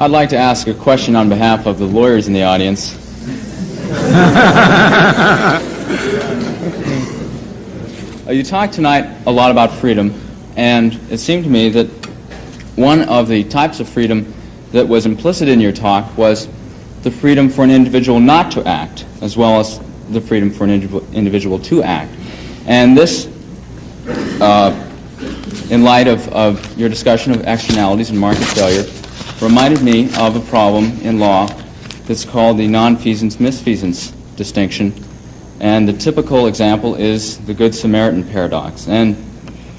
I'd like to ask a question on behalf of the lawyers in the audience. You talked tonight a lot about freedom, and it seemed to me that one of the types of freedom that was implicit in your talk was the freedom for an individual not to act, as well as the freedom for an individual, individual to act. And this, uh, in light of, of your discussion of externalities and market failure, reminded me of a problem in law that's called the nonfeasance misfeasance distinction and the typical example is the Good Samaritan paradox. And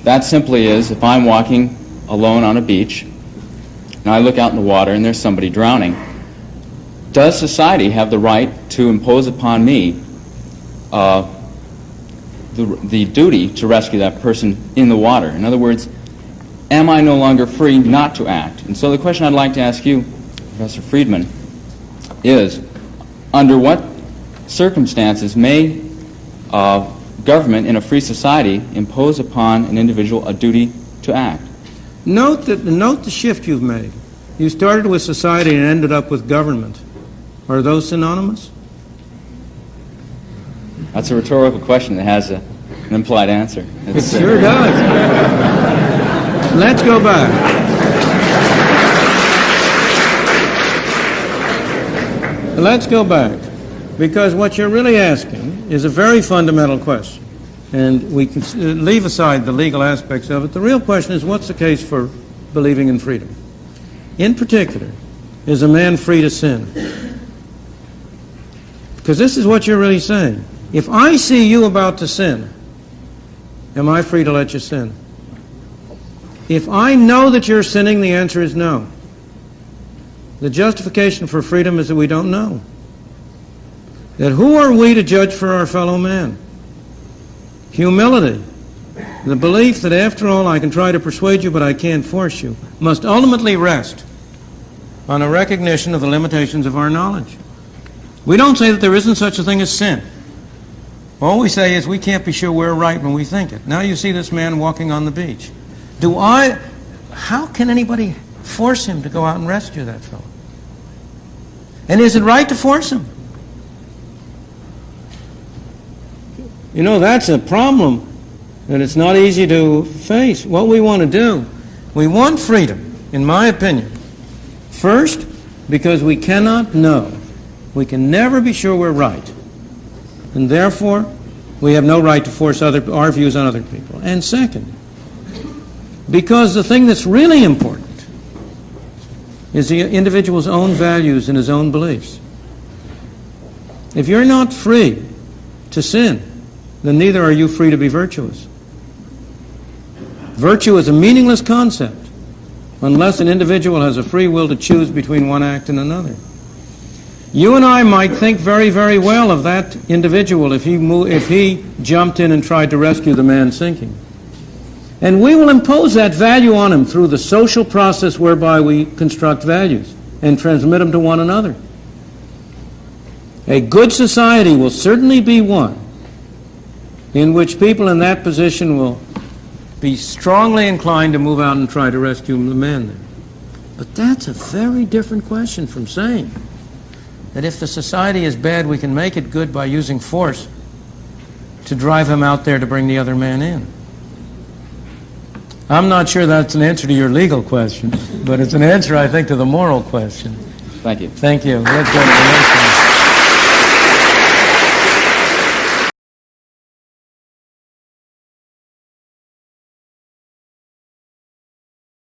that simply is if I'm walking alone on a beach and I look out in the water and there's somebody drowning, does society have the right to impose upon me uh, the, the duty to rescue that person in the water? In other words, am I no longer free not to act? And so the question I'd like to ask you, Professor Friedman, is under what circumstances may uh, government in a free society impose upon an individual a duty to act. Note, that, note the shift you've made. You started with society and ended up with government. Are those synonymous? That's a rhetorical question that has a, an implied answer. It's, it sure does. Let's go back. Let's go back. Because what you're really asking is a very fundamental question. And we can uh, leave aside the legal aspects of it. The real question is what's the case for believing in freedom? In particular, is a man free to sin? Because this is what you're really saying. If I see you about to sin, am I free to let you sin? If I know that you're sinning, the answer is no. The justification for freedom is that we don't know that who are we to judge for our fellow man? Humility, the belief that after all I can try to persuade you but I can't force you, must ultimately rest on a recognition of the limitations of our knowledge. We don't say that there isn't such a thing as sin. All we say is we can't be sure we're right when we think it. Now you see this man walking on the beach. Do I, how can anybody force him to go out and rescue that fellow? And is it right to force him? You know, that's a problem that it's not easy to face. What we want to do, we want freedom, in my opinion. First, because we cannot know. We can never be sure we're right. And therefore, we have no right to force other, our views on other people. And second, because the thing that's really important is the individual's own values and his own beliefs. If you're not free to sin, then neither are you free to be virtuous. Virtue is a meaningless concept unless an individual has a free will to choose between one act and another. You and I might think very, very well of that individual if he, if he jumped in and tried to rescue the man sinking. And we will impose that value on him through the social process whereby we construct values and transmit them to one another. A good society will certainly be one in which people in that position will be strongly inclined to move out and try to rescue the man there. But that's a very different question from saying that if the society is bad, we can make it good by using force to drive him out there to bring the other man in. I'm not sure that's an answer to your legal question, but it's an answer, I think, to the moral question. Thank you. Thank you.